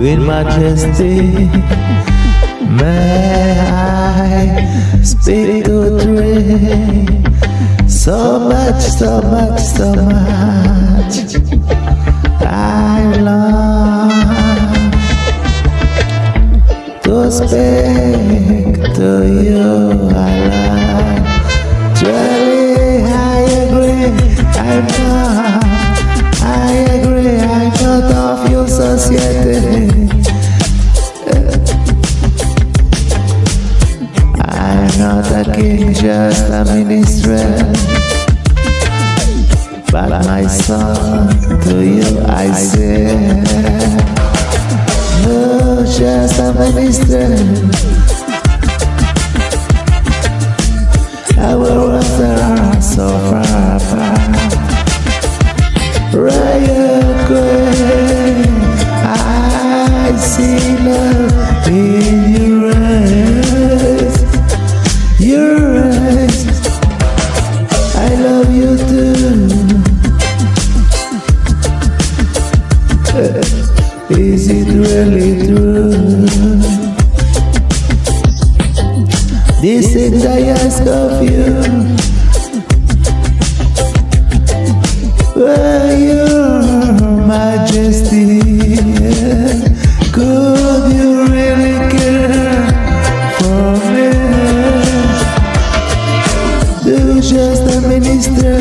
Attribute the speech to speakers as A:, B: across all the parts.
A: Queen Majesty, may I speak to three? So much, so much, so much. I long to speak to you. Not a king, just a minister. But my son, to you I say, no, just a minister. Our worlds are so far apart. Royal Queen, I see love in your This thing I ask of you. Were your majesty, could you really care for me? Do just a minister.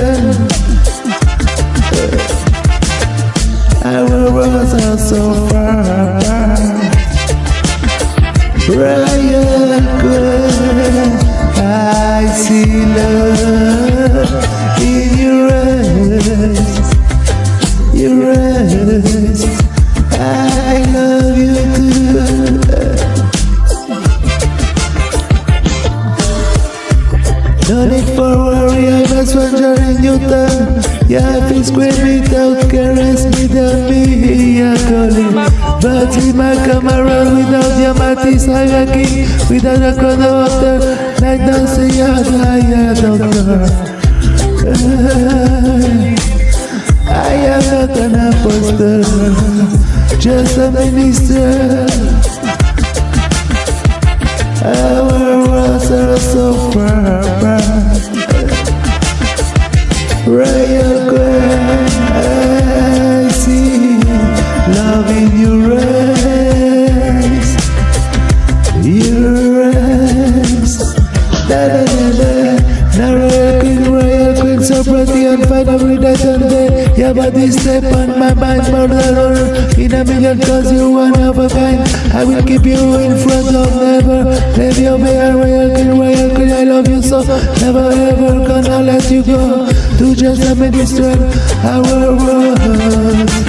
A: Our worlds are so No need for worry, I was wondering you done. Yeah, please scream it out, caress tell me you're calling. But might come around without your matis, I king, without a water, like dancing, yeah, yeah, doctor. I am not an apostle, just a minister. Our worlds are so far love in your eyes, your eyes. Da da da da. Royal Queen, Royal Queen, so pretty and fine every night and day. Your body step on my mind more than all in a million cause you're one of a kind. I will keep you in front of never let you be a Royal Queen, Royal Queen. I love you so, never ever gonna let you go. To just let me minister, our world